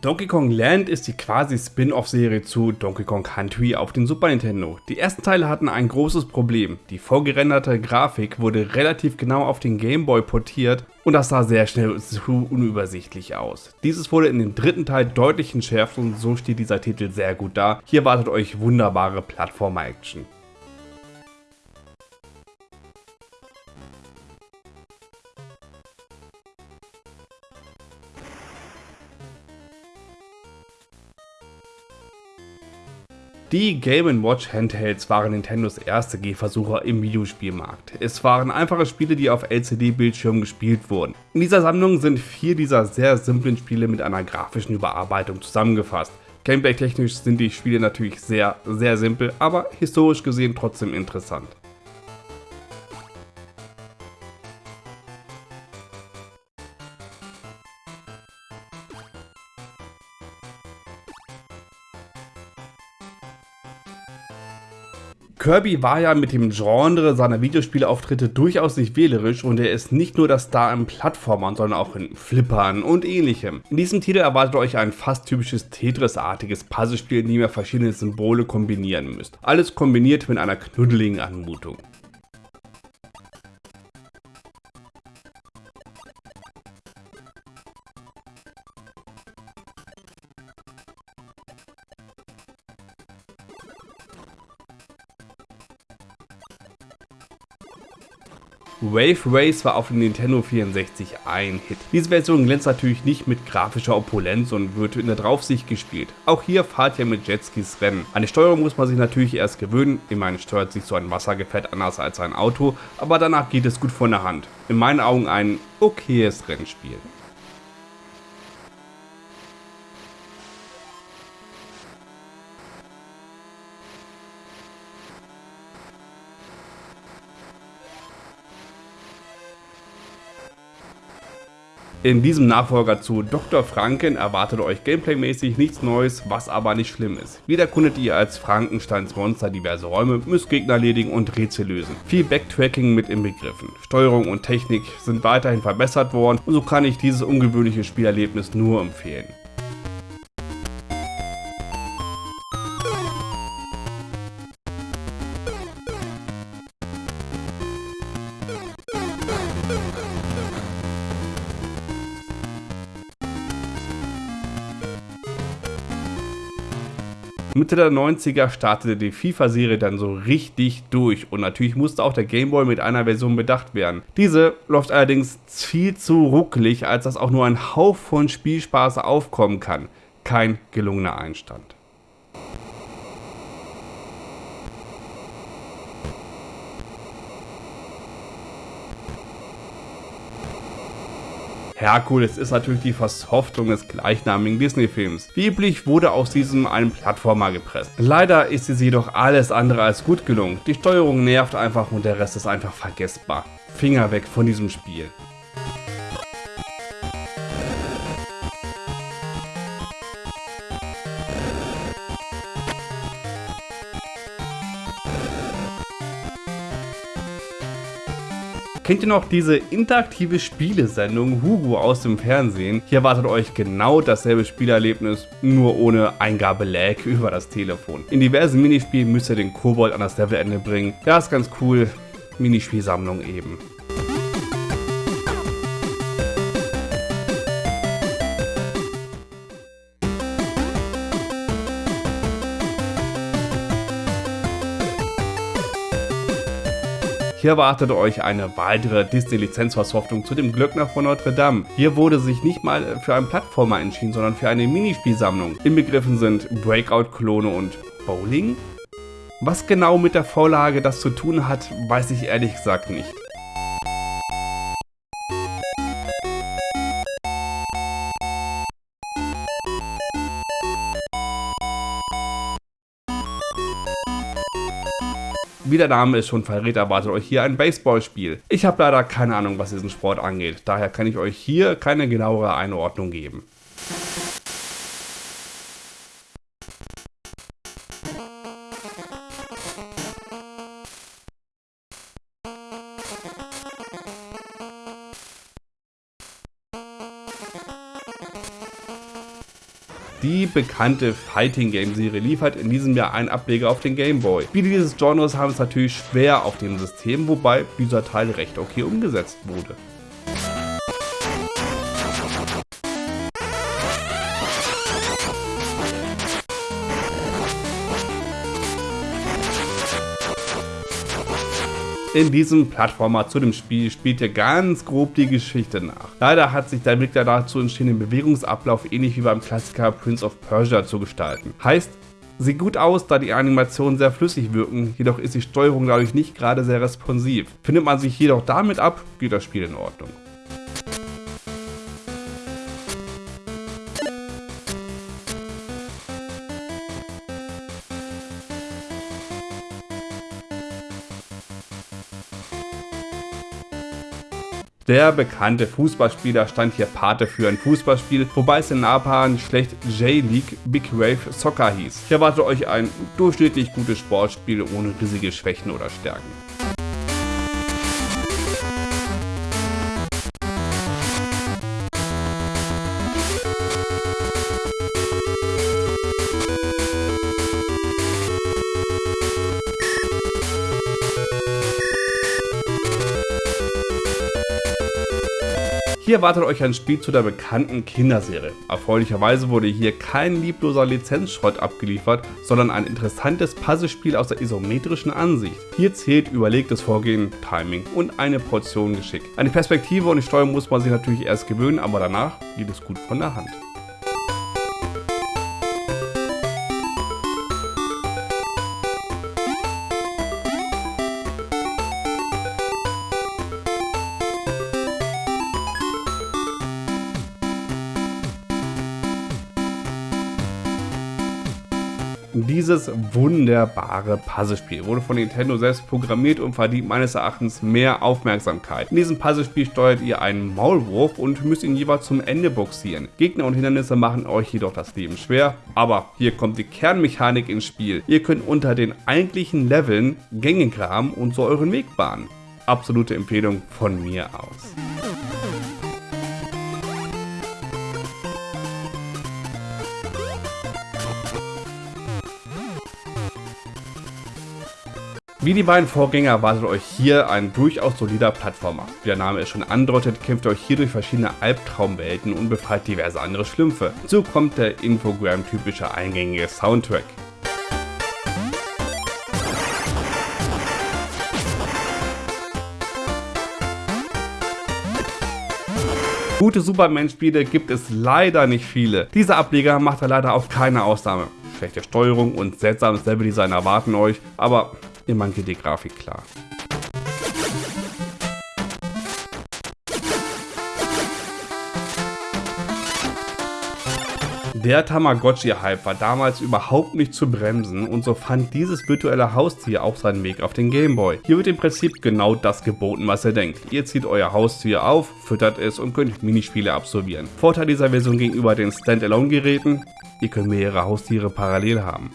Donkey Kong Land ist die quasi Spin-off-Serie zu Donkey Kong Country auf den Super Nintendo. Die ersten Teile hatten ein großes Problem. Die vorgerenderte Grafik wurde relativ genau auf den Game Boy portiert und das sah sehr schnell zu unübersichtlich aus. Dieses wurde in dem dritten Teil deutlich entschärft und so steht dieser Titel sehr gut da. Hier wartet euch wunderbare Plattformer-Action. Die Game Watch Handhelds waren Nintendos erste Gehversuche im Videospielmarkt. Es waren einfache Spiele, die auf LCD-Bildschirmen gespielt wurden. In dieser Sammlung sind vier dieser sehr simplen Spiele mit einer grafischen Überarbeitung zusammengefasst. Gameplay-technisch sind die Spiele natürlich sehr, sehr simpel, aber historisch gesehen trotzdem interessant. Kirby war ja mit dem Genre seiner Videospielauftritte durchaus nicht wählerisch und er ist nicht nur der Star im Plattformern, sondern auch in Flippern und ähnlichem. In diesem Titel erwartet euch ein fast typisches Tetris-artiges Puzzlespiel, in dem ihr verschiedene Symbole kombinieren müsst. Alles kombiniert mit einer knuddeligen Anmutung. Wave Race war auf dem Nintendo 64 ein Hit. Diese Version glänzt natürlich nicht mit grafischer Opulenz und wird in der Draufsicht gespielt. Auch hier fahrt ihr mit Jetskis Rennen. An die Steuerung muss man sich natürlich erst gewöhnen, immerhin steuert sich so ein Wassergefährt anders als ein Auto, aber danach geht es gut von der Hand. In meinen Augen ein okayes Rennspiel. In diesem Nachfolger zu Dr. Franken erwartet euch gameplaymäßig nichts Neues, was aber nicht schlimm ist. Wieder erkundet ihr als Frankensteins Monster diverse Räume, müsst Gegner erledigen und Rätsel lösen. Viel Backtracking mit inbegriffen. Steuerung und Technik sind weiterhin verbessert worden und so kann ich dieses ungewöhnliche Spielerlebnis nur empfehlen. Mitte der 90er startete die FIFA-Serie dann so richtig durch und natürlich musste auch der Gameboy mit einer Version bedacht werden. Diese läuft allerdings viel zu ruckelig, als dass auch nur ein Hauch von Spielspaß aufkommen kann. Kein gelungener Einstand. Herkules ist natürlich die Versoftung des gleichnamigen Disney-Films. Wie üblich wurde aus diesem ein Plattformer gepresst. Leider ist es jedoch alles andere als gut gelungen. Die Steuerung nervt einfach und der Rest ist einfach vergessbar. Finger weg von diesem Spiel. Kennt ihr noch diese interaktive Spielesendung Hugo aus dem Fernsehen? Hier erwartet euch genau dasselbe Spielerlebnis, nur ohne Eingabe-Lag über das Telefon. In diversen Minispielen müsst ihr den Kobold an das Levelende bringen. Ja, ist ganz cool. Minispielsammlung eben. Hier erwartet euch eine weitere Disney-Lizenzversoftung zu dem Glöckner von Notre Dame. Hier wurde sich nicht mal für einen Plattformer entschieden, sondern für eine Minispielsammlung. Inbegriffen sind Breakout-Klone und Bowling? Was genau mit der Vorlage das zu tun hat, weiß ich ehrlich gesagt nicht. Wie der Name es schon verrät, erwartet euch hier ein Baseballspiel. Ich habe leider keine Ahnung, was diesen Sport angeht, daher kann ich euch hier keine genauere Einordnung geben. Die bekannte Fighting Game Serie liefert in diesem Jahr einen Ableger auf den Game Boy. Viele dieses Genres haben es natürlich schwer auf dem System, wobei dieser Teil recht okay umgesetzt wurde. In diesem Plattformer zu dem Spiel spielt ihr ganz grob die Geschichte nach. Leider hat sich der Blick der dazu entstehenden Bewegungsablauf ähnlich wie beim Klassiker Prince of Persia zu gestalten. Heißt, Sieht gut aus, da die Animationen sehr flüssig wirken, jedoch ist die Steuerung dadurch nicht gerade sehr responsiv. Findet man sich jedoch damit ab, geht das Spiel in Ordnung. Der bekannte Fußballspieler stand hier Pate für ein Fußballspiel, wobei es in Japan schlecht J-League Big Wave Soccer hieß. Hier erwartet euch ein durchschnittlich gutes Sportspiel ohne riesige Schwächen oder Stärken. Hier wartet euch ein Spiel zu der bekannten Kinderserie. Erfreulicherweise wurde hier kein liebloser Lizenzschrott abgeliefert, sondern ein interessantes Puzzlespiel aus der isometrischen Ansicht. Hier zählt überlegtes Vorgehen, Timing und eine Portion Geschick. Eine Perspektive und die Steuerung muss man sich natürlich erst gewöhnen, aber danach geht es gut von der Hand. Dieses wunderbare Puzzlespiel wurde von Nintendo selbst programmiert und verdient meines Erachtens mehr Aufmerksamkeit. In diesem Puzzlespiel steuert ihr einen Maulwurf und müsst ihn jeweils zum Ende boxieren. Gegner und Hindernisse machen euch jedoch das Leben schwer, aber hier kommt die Kernmechanik ins Spiel. Ihr könnt unter den eigentlichen Leveln Gänge graben und so euren Weg bahnen. Absolute Empfehlung von mir aus. Wie die beiden Vorgänger erwartet euch hier ein durchaus solider Plattformer. Wie der Name es schon andeutet, kämpft ihr euch hier durch verschiedene Albtraumwelten und befreit diverse andere Schlümpfe. So kommt der Infogram-typische eingängige Soundtrack. Gute Superman-Spiele gibt es leider nicht viele. Dieser Ableger macht da leider auf keine Ausnahme. Schlechte Steuerung und seltsames Leveldesign erwarten euch, aber Immerhin geht die Grafik klar. Der Tamagotchi-Hype war damals überhaupt nicht zu bremsen und so fand dieses virtuelle Haustier auch seinen Weg auf den Gameboy. Hier wird im Prinzip genau das geboten, was ihr denkt. Ihr zieht euer Haustier auf, füttert es und könnt Minispiele absolvieren. Vorteil dieser Version gegenüber den Standalone-Geräten, ihr könnt mehrere Haustiere parallel haben.